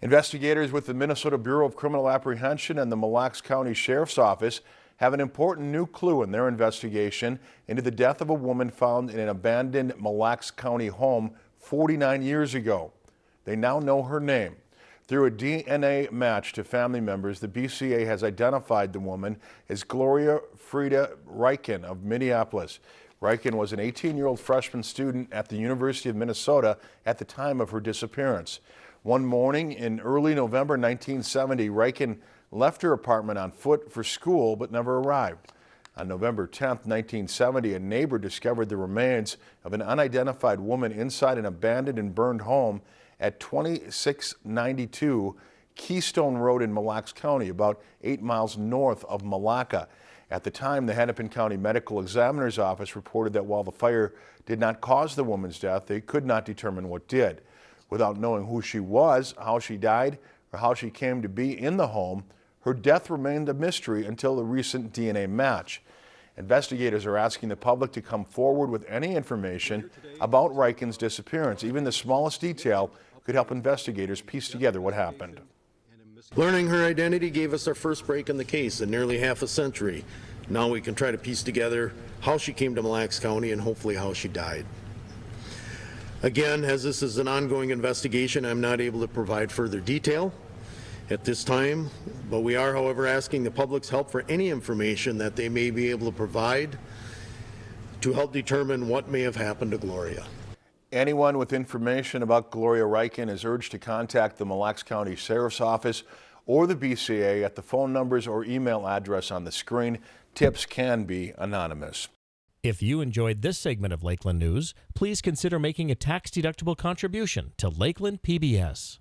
Investigators with the Minnesota Bureau of Criminal Apprehension and the Mille Lacs County Sheriff's Office have an important new clue in their investigation into the death of a woman found in an abandoned Mille Lacs County home 49 years ago. They now know her name. Through a DNA match to family members, the BCA has identified the woman as Gloria Frida Ryken of Minneapolis. Ryken was an 18-year-old freshman student at the University of Minnesota at the time of her disappearance. One morning in early November 1970, Ryken left her apartment on foot for school but never arrived. On November 10, 1970, a neighbor discovered the remains of an unidentified woman inside an abandoned and burned home at 2692 Keystone Road in Mille Lacs County, about eight miles north of Milaca. At the time, the Hennepin County Medical Examiner's Office reported that while the fire did not cause the woman's death, they could not determine what did. Without knowing who she was, how she died, or how she came to be in the home, her death remained a mystery until the recent DNA match. Investigators are asking the public to come forward with any information about Ryken's disappearance. Even the smallest detail could help investigators piece together what happened. Learning her identity gave us our first break in the case in nearly half a century. Now we can try to piece together how she came to Mille Lacs County and hopefully how she died. Again, as this is an ongoing investigation, I'm not able to provide further detail at this time, but we are, however, asking the public's help for any information that they may be able to provide to help determine what may have happened to Gloria. Anyone with information about Gloria Ryken is urged to contact the Mille Lacs County Sheriff's Office or the BCA at the phone numbers or email address on the screen. Tips can be anonymous. If you enjoyed this segment of Lakeland News, please consider making a tax-deductible contribution to Lakeland PBS.